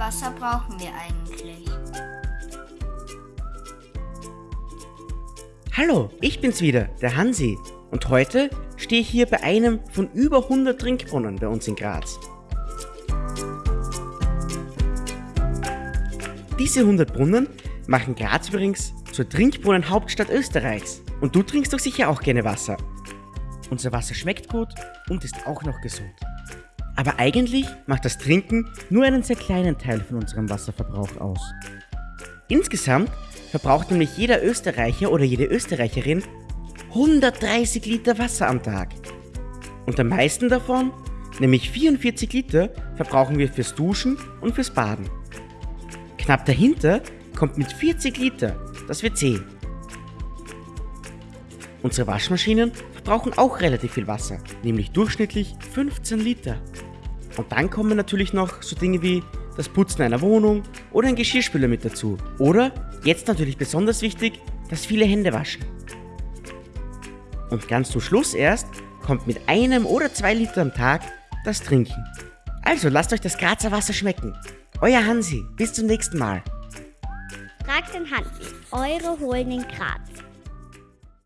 Wasser brauchen wir eigentlich? Hallo, ich bin's wieder, der Hansi. Und heute stehe ich hier bei einem von über 100 Trinkbrunnen bei uns in Graz. Diese 100 Brunnen machen Graz übrigens zur Trinkbrunnenhauptstadt Österreichs. Und du trinkst doch sicher auch gerne Wasser. Unser Wasser schmeckt gut und ist auch noch gesund. Aber eigentlich macht das Trinken nur einen sehr kleinen Teil von unserem Wasserverbrauch aus. Insgesamt verbraucht nämlich jeder Österreicher oder jede Österreicherin 130 Liter Wasser am Tag. Und am meisten davon, nämlich 44 Liter, verbrauchen wir fürs Duschen und fürs Baden. Knapp dahinter kommt mit 40 Liter das WC. Unsere Waschmaschinen verbrauchen auch relativ viel Wasser, nämlich durchschnittlich 15 Liter. Und dann kommen natürlich noch so Dinge wie das Putzen einer Wohnung oder ein Geschirrspüler mit dazu. Oder, jetzt natürlich besonders wichtig, das viele Hände waschen. Und ganz zum Schluss erst kommt mit einem oder zwei Liter am Tag das Trinken. Also lasst euch das Grazer Wasser schmecken. Euer Hansi, bis zum nächsten Mal. Fragt den Hansi, eure Holen in Graz.